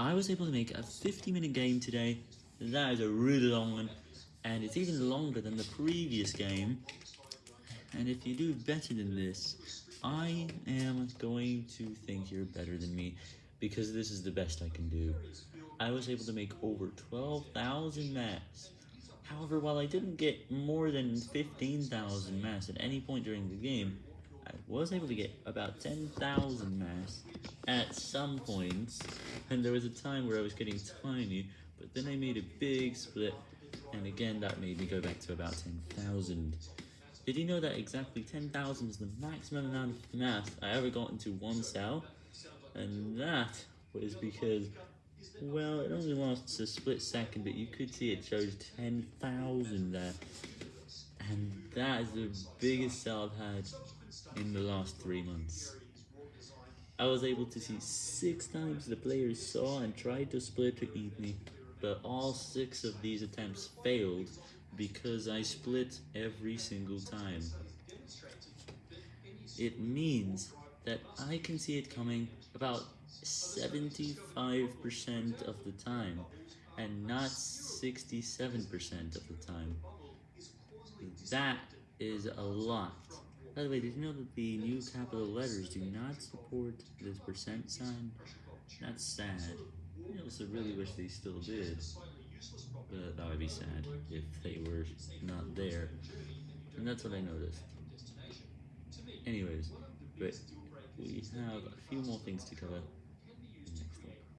I was able to make a 50 minute game today, that is a really long one, and it's even longer than the previous game, and if you do better than this, I am going to think you're better than me, because this is the best I can do. I was able to make over 12,000 maps. However, while I didn't get more than 15,000 mass at any point during the game, I was able to get about 10,000 mass at some points, and there was a time where I was getting tiny, but then I made a big split, and again that made me go back to about 10,000. Did you know that exactly 10,000 is the maximum amount of mass I ever got into one cell? And that was because, well, it only lasts a split second, but you could see it shows 10,000 there. And that is the biggest cell I've had in the last three months. I was able to see six times the players saw and tried to split to eat me, but all six of these attempts failed because I split every single time. It means that I can see it coming about 75% of the time, and not 67% of the time. That is a lot. By the way, did you know that the new capital letters do not support this percent sign? That's sad. I also really wish they still did. But that would be sad if they were not there. And that's what I noticed. Anyways, but we have a few more things to cover.